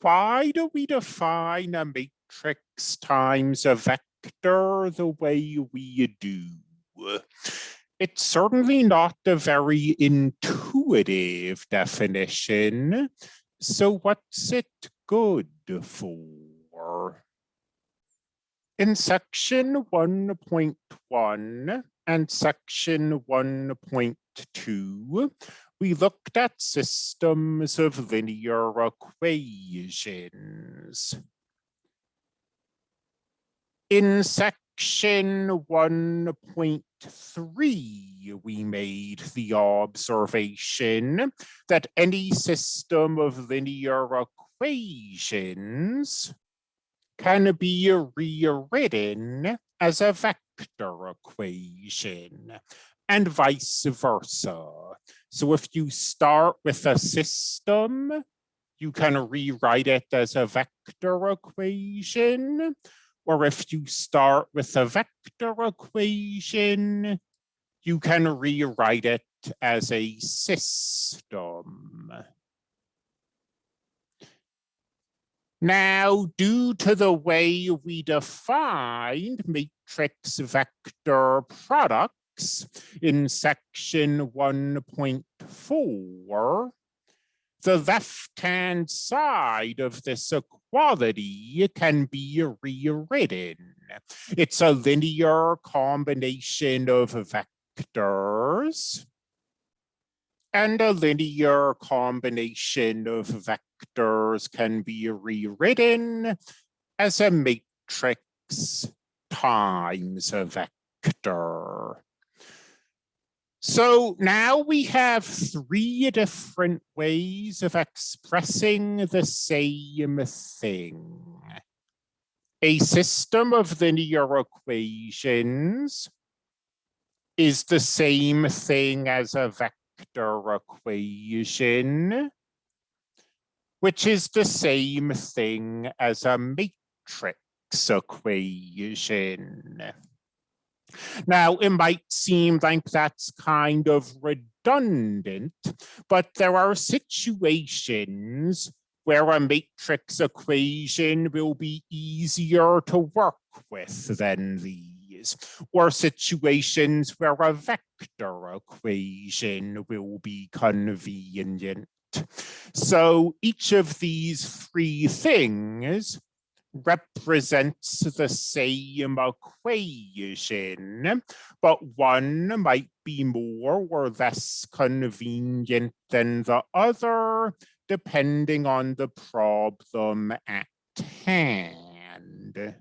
why do we define a matrix times a vector the way we do? It's certainly not a very intuitive definition. So what's it good for? In section 1.1 and section 1.2, we looked at systems of linear equations. In section 1.3, we made the observation that any system of linear equations can be rewritten as a vector equation and vice versa. So if you start with a system, you can rewrite it as a vector equation. Or if you start with a vector equation, you can rewrite it as a system. Now, due to the way we defined matrix vector products in section 1.4, the left-hand side of this equality can be rewritten. It's a linear combination of vectors and a linear combination of vectors can be rewritten as a matrix times a vector. So now we have three different ways of expressing the same thing. A system of linear equations is the same thing as a vector equation, which is the same thing as a matrix equation. Now, it might seem like that's kind of redundant, but there are situations where a matrix equation will be easier to work with than these, or situations where a vector equation will be convenient. So each of these three things represents the same equation, but one might be more or less convenient than the other, depending on the problem at hand.